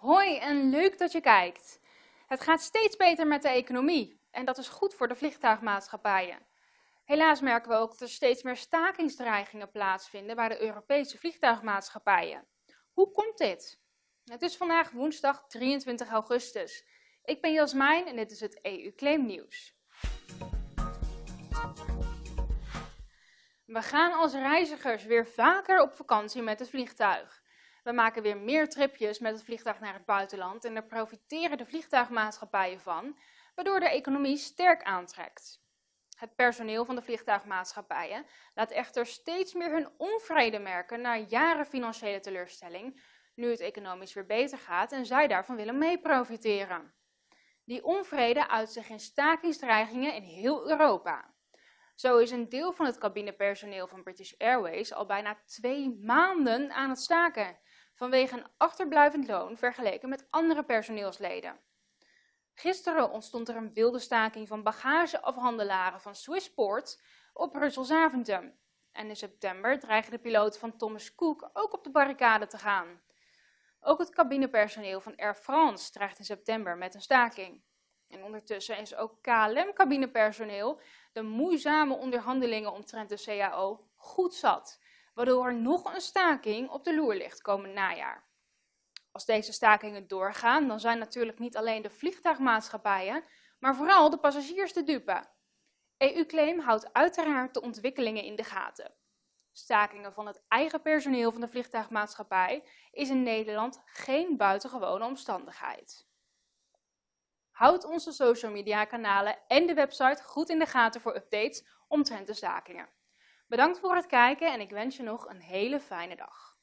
Hoi en leuk dat je kijkt. Het gaat steeds beter met de economie en dat is goed voor de vliegtuigmaatschappijen. Helaas merken we ook dat er steeds meer stakingsdreigingen plaatsvinden bij de Europese vliegtuigmaatschappijen. Hoe komt dit? Het is vandaag woensdag 23 augustus. Ik ben Jasmijn en dit is het EU Claim Nieuws. We gaan als reizigers weer vaker op vakantie met het vliegtuig. We maken weer meer tripjes met het vliegtuig naar het buitenland en daar profiteren de vliegtuigmaatschappijen van, waardoor de economie sterk aantrekt. Het personeel van de vliegtuigmaatschappijen laat echter steeds meer hun onvrede merken na jaren financiële teleurstelling, nu het economisch weer beter gaat en zij daarvan willen mee profiteren. Die onvrede uit zich in stakingsdreigingen in heel Europa. Zo is een deel van het cabinepersoneel van British Airways al bijna twee maanden aan het staken, vanwege een achterblijvend loon vergeleken met andere personeelsleden. Gisteren ontstond er een wilde staking van bagageafhandelaren van Swissport op Brussel Zaventem. En in september dreigen de piloten van Thomas Cook ook op de barricade te gaan. Ook het cabinepersoneel van Air France dreigt in september met een staking. En ondertussen is ook KLM-cabinepersoneel de moeizame onderhandelingen omtrent de CAO goed zat, waardoor er nog een staking op de loer ligt komend najaar. Als deze stakingen doorgaan, dan zijn natuurlijk niet alleen de vliegtuigmaatschappijen, maar vooral de passagiers de dupe. EU-claim houdt uiteraard de ontwikkelingen in de gaten. Stakingen van het eigen personeel van de vliegtuigmaatschappij is in Nederland geen buitengewone omstandigheid. Houd onze social media kanalen en de website goed in de gaten voor updates omtrent de stakingen. Bedankt voor het kijken en ik wens je nog een hele fijne dag.